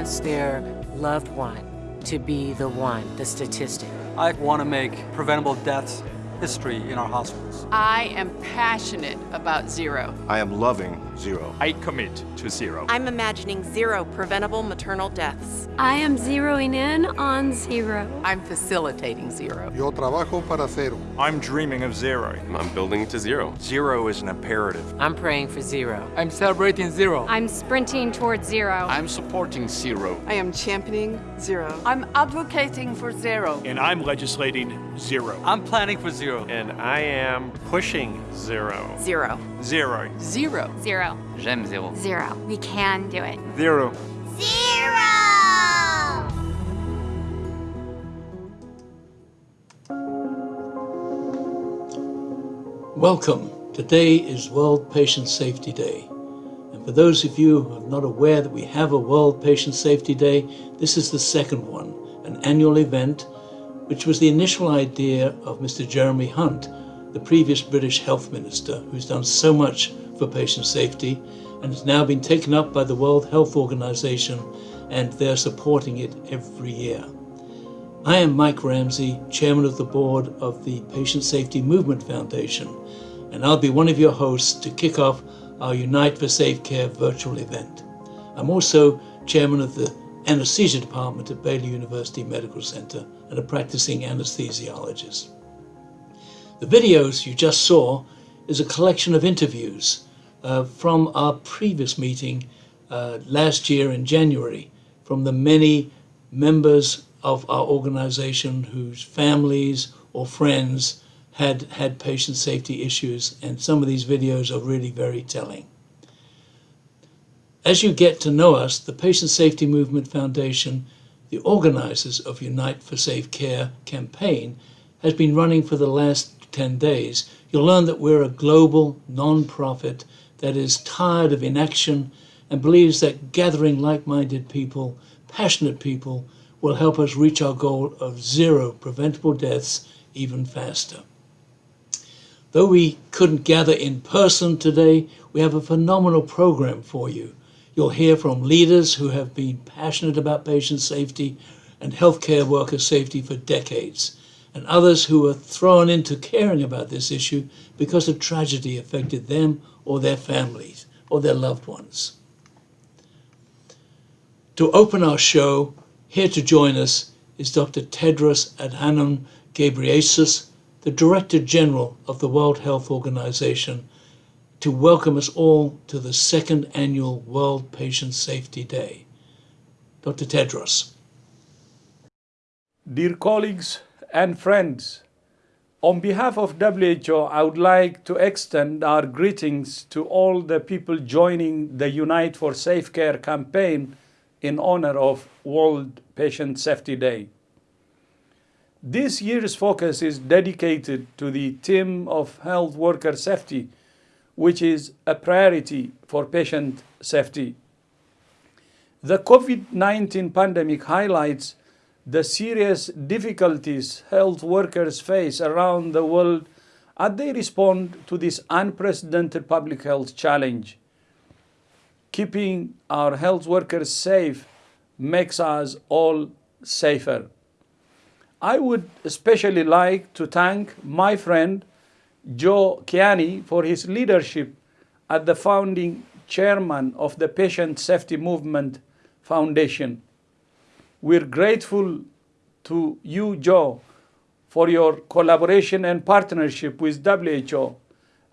wants their loved one to be the one, the statistic. I want to make preventable deaths history in our hospitals. I am passionate about zero. I am loving zero. I commit to zero. I'm imagining zero preventable maternal deaths. I am zeroing in on zero. I'm facilitating zero. Yo trabajo para cero. I'm dreaming of zero. I'm building to zero. Zero is an imperative. I'm praying for zero. I'm celebrating zero. I'm sprinting towards zero. I'm supporting zero. I am championing zero. I'm advocating for zero. And I'm legislating zero. I'm planning for zero. And I am pushing zero. Zero. Zero. Zero. Zero. J'aime zero. Zero. We can do it. Zero. Zero! Welcome. Today is World Patient Safety Day. And for those of you who are not aware that we have a World Patient Safety Day, this is the second one, an annual event which was the initial idea of Mr. Jeremy Hunt, the previous British Health Minister, who's done so much for patient safety and has now been taken up by the World Health Organization and they're supporting it every year. I am Mike Ramsay, Chairman of the Board of the Patient Safety Movement Foundation, and I'll be one of your hosts to kick off our Unite for Safe Care virtual event. I'm also Chairman of the Anesthesia Department at Baylor University Medical Center and a practicing anesthesiologist. The videos you just saw is a collection of interviews uh, from our previous meeting uh, last year in January from the many members of our organization whose families or friends had had patient safety issues and some of these videos are really very telling. As you get to know us, the Patient Safety Movement Foundation, the organizers of Unite for Safe Care campaign, has been running for the last 10 days. You'll learn that we're a global non-profit that is tired of inaction and believes that gathering like-minded people, passionate people, will help us reach our goal of zero preventable deaths even faster. Though we couldn't gather in person today, we have a phenomenal program for you. You'll hear from leaders who have been passionate about patient safety and healthcare worker safety for decades, and others who were thrown into caring about this issue because a tragedy affected them or their families or their loved ones. To open our show, here to join us is Dr. Tedros Adhanom Ghebreyesus, the Director General of the World Health Organization, to welcome us all to the second annual World Patient Safety Day. Dr. Tedros. Dear colleagues and friends, on behalf of WHO, I would like to extend our greetings to all the people joining the Unite for Safe Care campaign in honor of World Patient Safety Day. This year's focus is dedicated to the theme of health worker safety, which is a priority for patient safety. The COVID-19 pandemic highlights the serious difficulties health workers face around the world as they respond to this unprecedented public health challenge. Keeping our health workers safe makes us all safer. I would especially like to thank my friend Joe Kiani for his leadership as the founding chairman of the Patient Safety Movement Foundation. We're grateful to you, Joe, for your collaboration and partnership with WHO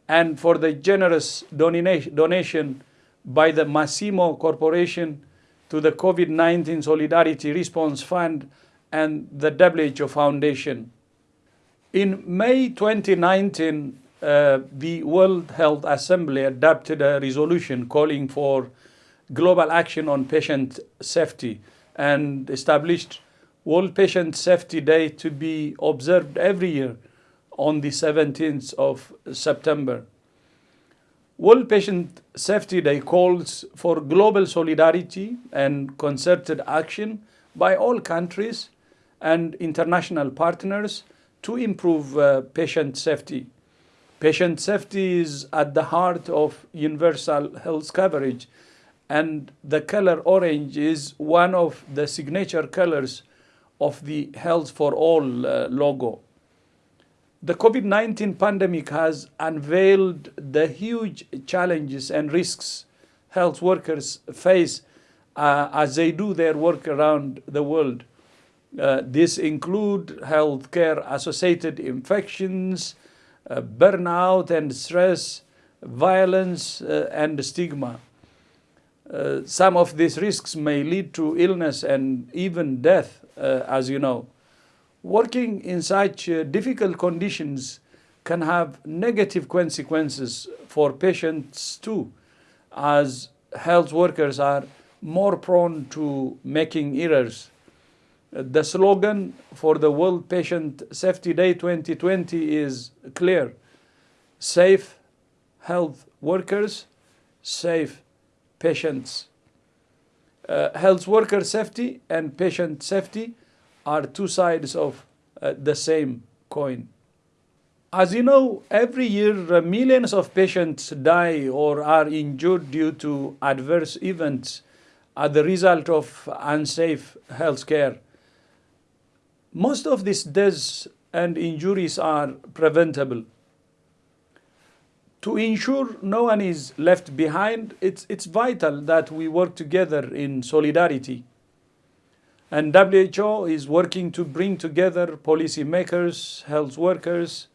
and for the generous donation by the Masimo Corporation to the COVID-19 Solidarity Response Fund and the WHO Foundation. In May 2019, uh, the World Health Assembly adopted a resolution calling for global action on patient safety and established World Patient Safety Day to be observed every year on the 17th of September. World Patient Safety Day calls for global solidarity and concerted action by all countries and international partners to improve uh, patient safety. Patient safety is at the heart of universal health coverage and the color orange is one of the signature colors of the Health for All uh, logo. The COVID 19 pandemic has unveiled the huge challenges and risks health workers face uh, as they do their work around the world. Uh, this include healthcare associated infections, uh, burnout and stress, violence uh, and stigma. Uh, some of these risks may lead to illness and even death, uh, as you know. Working in such uh, difficult conditions can have negative consequences for patients too, as health workers are more prone to making errors. Uh, the slogan for the World Patient Safety Day 2020 is clear safe health workers, safe patients. Uh, health worker safety and patient safety are two sides of uh, the same coin. As you know, every year uh, millions of patients die or are injured due to adverse events as the result of unsafe health care. Most of these deaths and injuries are preventable to ensure no one is left behind, it's, it's vital that we work together in solidarity. And WHO is working to bring together policymakers, health workers,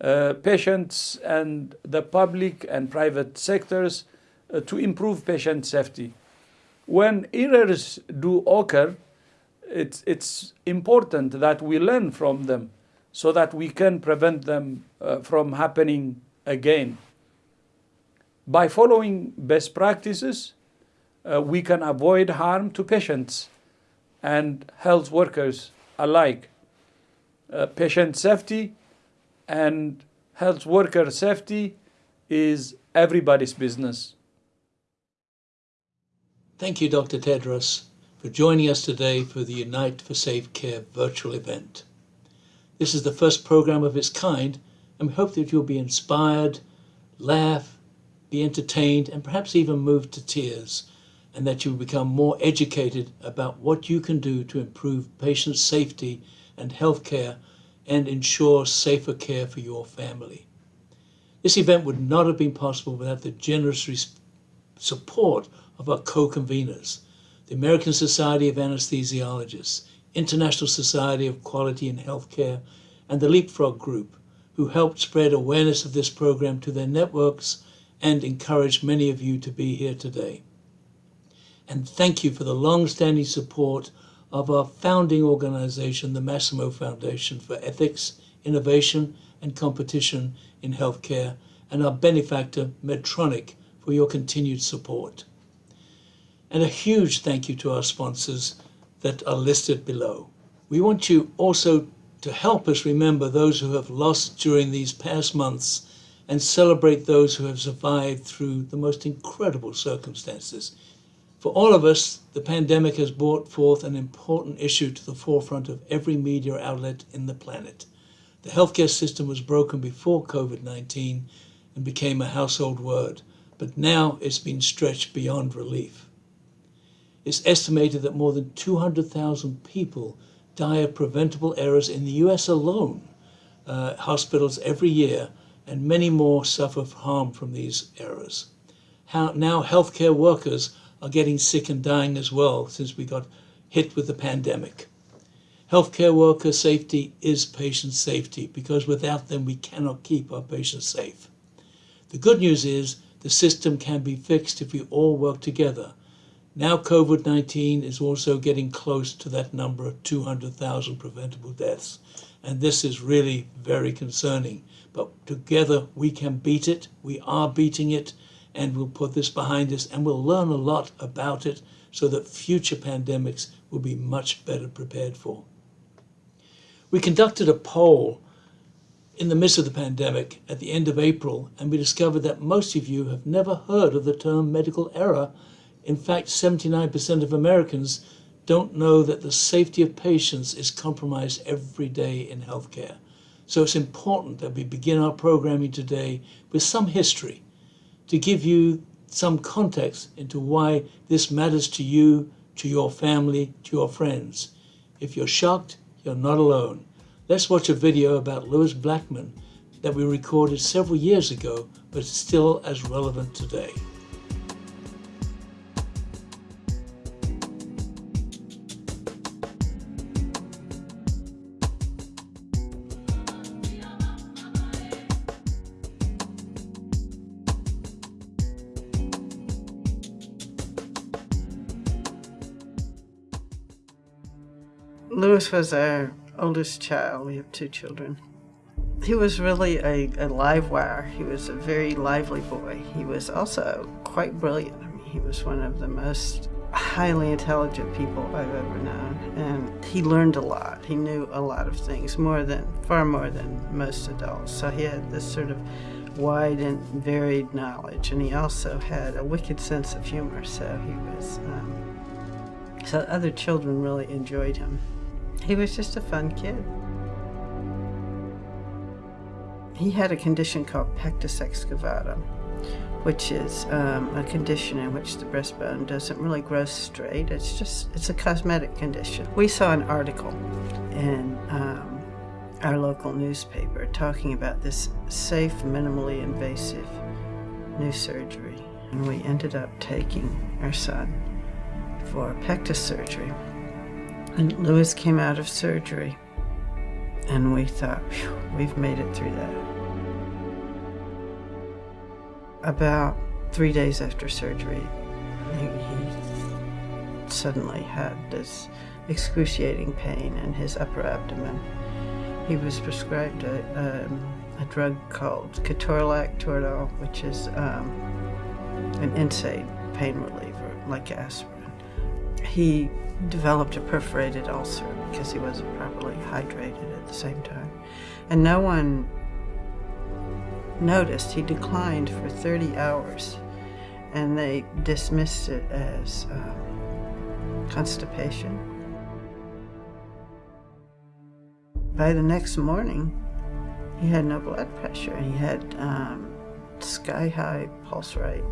uh, patients, and the public and private sectors uh, to improve patient safety. When errors do occur, it's, it's important that we learn from them so that we can prevent them uh, from happening again. By following best practices, uh, we can avoid harm to patients and health workers alike. Uh, patient safety and health worker safety is everybody's business. Thank you, Dr. Tedros, for joining us today for the Unite for Safe Care virtual event. This is the first program of its kind and we hope that you'll be inspired, laugh, be entertained, and perhaps even moved to tears, and that you will become more educated about what you can do to improve patient safety and health care and ensure safer care for your family. This event would not have been possible without the generous support of our co-conveners, the American Society of Anesthesiologists, International Society of Quality in Healthcare, and the Leapfrog Group, who helped spread awareness of this program to their networks and encouraged many of you to be here today. And thank you for the long-standing support of our founding organization, the Masimo Foundation for Ethics, Innovation and Competition in Healthcare, and our benefactor, Medtronic, for your continued support. And a huge thank you to our sponsors that are listed below. We want you also to help us remember those who have lost during these past months and celebrate those who have survived through the most incredible circumstances. For all of us, the pandemic has brought forth an important issue to the forefront of every media outlet in the planet. The healthcare system was broken before COVID-19 and became a household word, but now it's been stretched beyond relief. It's estimated that more than 200,000 people of preventable errors in the US alone, uh, hospitals every year, and many more suffer harm from these errors. How, now healthcare workers are getting sick and dying as well since we got hit with the pandemic. Healthcare worker safety is patient safety because without them we cannot keep our patients safe. The good news is the system can be fixed if we all work together now COVID-19 is also getting close to that number of 200,000 preventable deaths. And this is really very concerning. But together we can beat it. We are beating it. And we'll put this behind us and we'll learn a lot about it so that future pandemics will be much better prepared for. We conducted a poll in the midst of the pandemic at the end of April, and we discovered that most of you have never heard of the term medical error in fact, 79% of Americans don't know that the safety of patients is compromised every day in healthcare. So it's important that we begin our programming today with some history to give you some context into why this matters to you, to your family, to your friends. If you're shocked, you're not alone. Let's watch a video about Lewis Blackman that we recorded several years ago, but still as relevant today. Lewis was our oldest child. We have two children. He was really a, a live wire. He was a very lively boy. He was also quite brilliant. I mean, he was one of the most highly intelligent people I've ever known. And he learned a lot. He knew a lot of things, more than, far more than most adults. So he had this sort of wide and varied knowledge. And he also had a wicked sense of humor. So he was, um, so other children really enjoyed him. He was just a fun kid. He had a condition called pectus excavatum, which is um, a condition in which the breastbone doesn't really grow straight. It's just, it's a cosmetic condition. We saw an article in um, our local newspaper talking about this safe, minimally invasive new surgery. And we ended up taking our son for pectus surgery. And Lewis came out of surgery, and we thought, we've made it through that. About three days after surgery, he, suddenly had this excruciating pain in his upper abdomen. He was prescribed a, um, a drug called ketorolac Toradol, which is um, an NSAID pain reliever, like aspirin. He developed a perforated ulcer because he wasn't properly hydrated at the same time. And no one noticed. He declined for 30 hours and they dismissed it as um, constipation. By the next morning, he had no blood pressure. He had um, sky high pulse rate.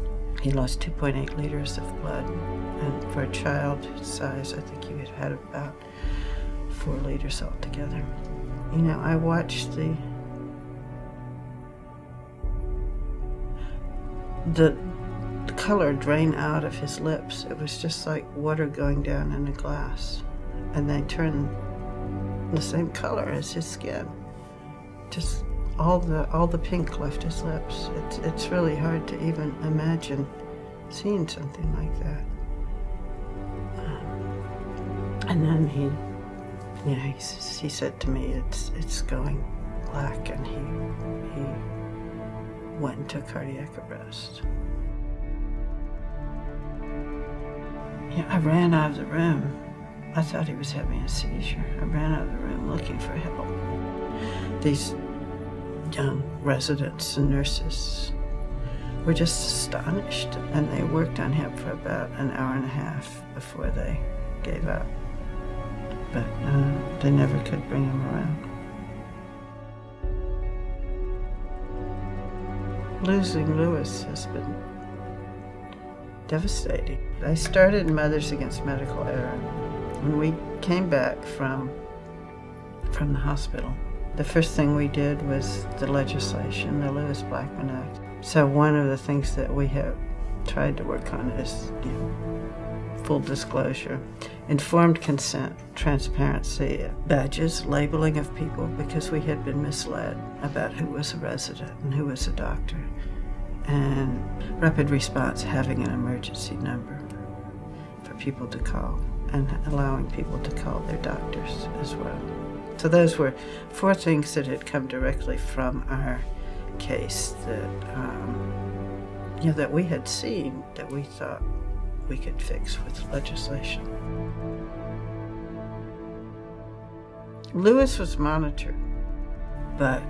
He lost 2.8 liters of blood. And for a child his size, I think he had had about four liters altogether. You know, I watched the the, color drain out of his lips. It was just like water going down in a glass. And they turned the same color as his skin. Just all the all the pink left his lips. It's it's really hard to even imagine seeing something like that. Um, and then he, yeah, he, he said to me, "It's it's going black," and he he went into cardiac arrest. Yeah, I ran out of the room. I thought he was having a seizure. I ran out of the room looking for help. These young residents and nurses were just astonished, and they worked on him for about an hour and a half before they gave up. But uh, they never could bring him around. Losing Lewis has been devastating. I started Mothers Against Medical Error when we came back from from the hospital. The first thing we did was the legislation, the Lewis Blackman Act. So one of the things that we have tried to work on is you know, full disclosure, informed consent, transparency, badges, labeling of people because we had been misled about who was a resident and who was a doctor, and rapid response having an emergency number for people to call and allowing people to call their doctors as well. So those were four things that had come directly from our case that, um, you know, that we had seen that we thought we could fix with legislation. Lewis was monitored, but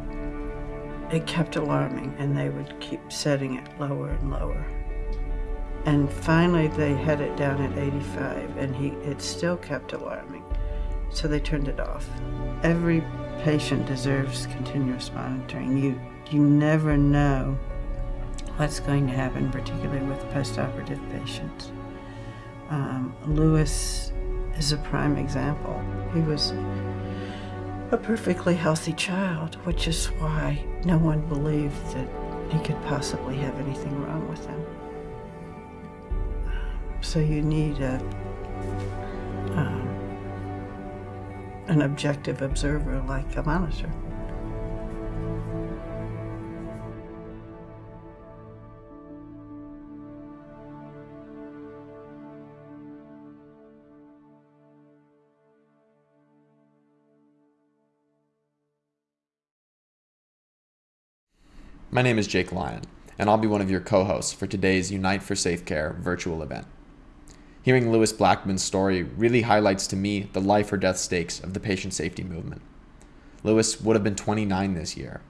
it kept alarming and they would keep setting it lower and lower. And finally they had it down at 85 and he it still kept alarming. So they turned it off. Every patient deserves continuous monitoring. You you never know what's going to happen, particularly with postoperative patients. Um, Lewis is a prime example. He was a perfectly healthy child, which is why no one believed that he could possibly have anything wrong with him. So you need a um, an objective observer like a monitor. My name is Jake Lyon, and I'll be one of your co-hosts for today's Unite for Safe Care virtual event. Hearing Lewis Blackman's story really highlights to me the life or death stakes of the patient safety movement. Lewis would have been 29 this year,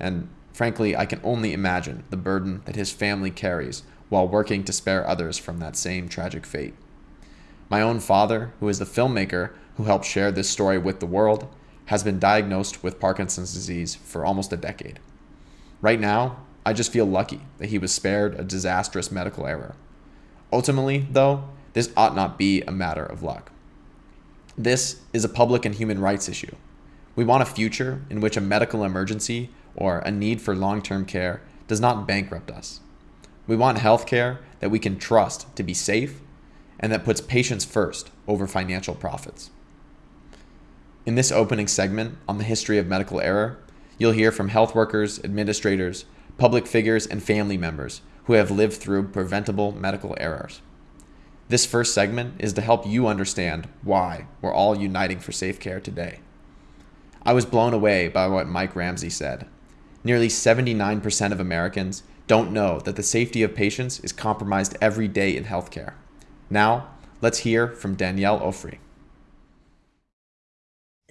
and frankly, I can only imagine the burden that his family carries while working to spare others from that same tragic fate. My own father, who is the filmmaker who helped share this story with the world, has been diagnosed with Parkinson's disease for almost a decade. Right now, I just feel lucky that he was spared a disastrous medical error. Ultimately, though, this ought not be a matter of luck. This is a public and human rights issue. We want a future in which a medical emergency or a need for long term care does not bankrupt us. We want health care that we can trust to be safe and that puts patients first over financial profits. In this opening segment on the history of medical error, you'll hear from health workers, administrators, public figures, and family members who have lived through preventable medical errors. This first segment is to help you understand why we're all uniting for safe care today. I was blown away by what Mike Ramsay said. Nearly 79% of Americans don't know that the safety of patients is compromised every day in healthcare. Now, let's hear from Danielle Ofri.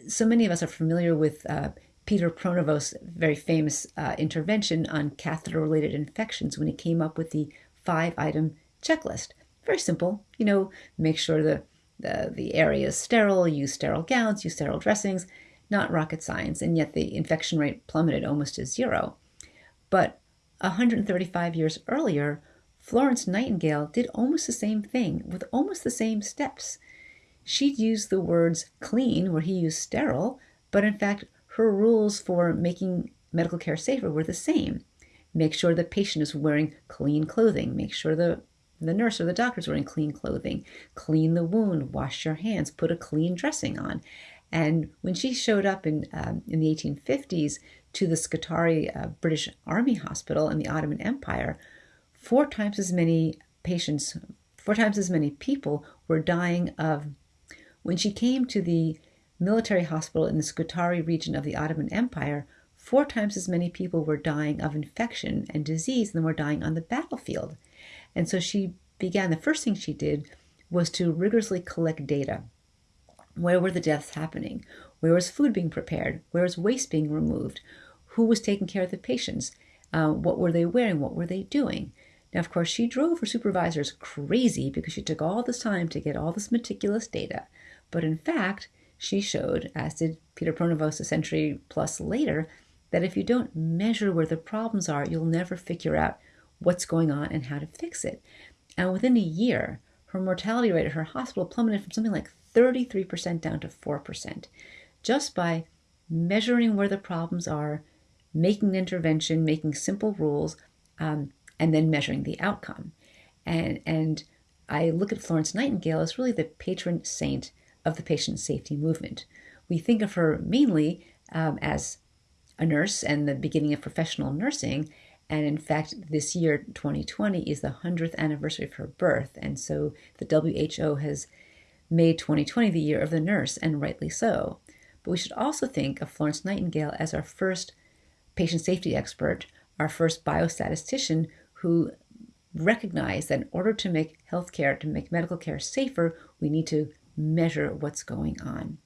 So many of us are familiar with uh, Peter Pronovost's very famous uh, intervention on catheter related infections when he came up with the five item checklist. Very simple, you know, make sure the, the, the area is sterile, use sterile gowns, use sterile dressings, not rocket science, and yet the infection rate plummeted almost to zero. But 135 years earlier, Florence Nightingale did almost the same thing with almost the same steps. She'd use the words clean where he used sterile, but in fact, her rules for making medical care safer were the same. Make sure the patient is wearing clean clothing. Make sure the, the nurse or the doctors wearing clean clothing. Clean the wound. Wash your hands. Put a clean dressing on. And when she showed up in, um, in the 1850s to the Scutari uh, British Army Hospital in the Ottoman Empire, four times as many patients, four times as many people were dying of. When she came to the military hospital in the Scutari region of the Ottoman Empire, four times as many people were dying of infection and disease than were dying on the battlefield. And so she began, the first thing she did was to rigorously collect data. Where were the deaths happening? Where was food being prepared? Where was waste being removed? Who was taking care of the patients? Uh, what were they wearing? What were they doing? Now, of course, she drove her supervisors crazy because she took all this time to get all this meticulous data. But in fact, she showed, as did Peter Pronovost a century plus later, that if you don't measure where the problems are, you'll never figure out what's going on and how to fix it. And within a year, her mortality rate at her hospital plummeted from something like 33% down to 4%, just by measuring where the problems are, making an intervention, making simple rules, um, and then measuring the outcome. And, and I look at Florence Nightingale as really the patron saint of the patient safety movement. We think of her mainly um, as a nurse and the beginning of professional nursing. And in fact, this year, 2020, is the 100th anniversary of her birth. And so the WHO has made 2020 the year of the nurse, and rightly so. But we should also think of Florence Nightingale as our first patient safety expert, our first biostatistician who recognized that in order to make healthcare, to make medical care safer, we need to measure what's going on.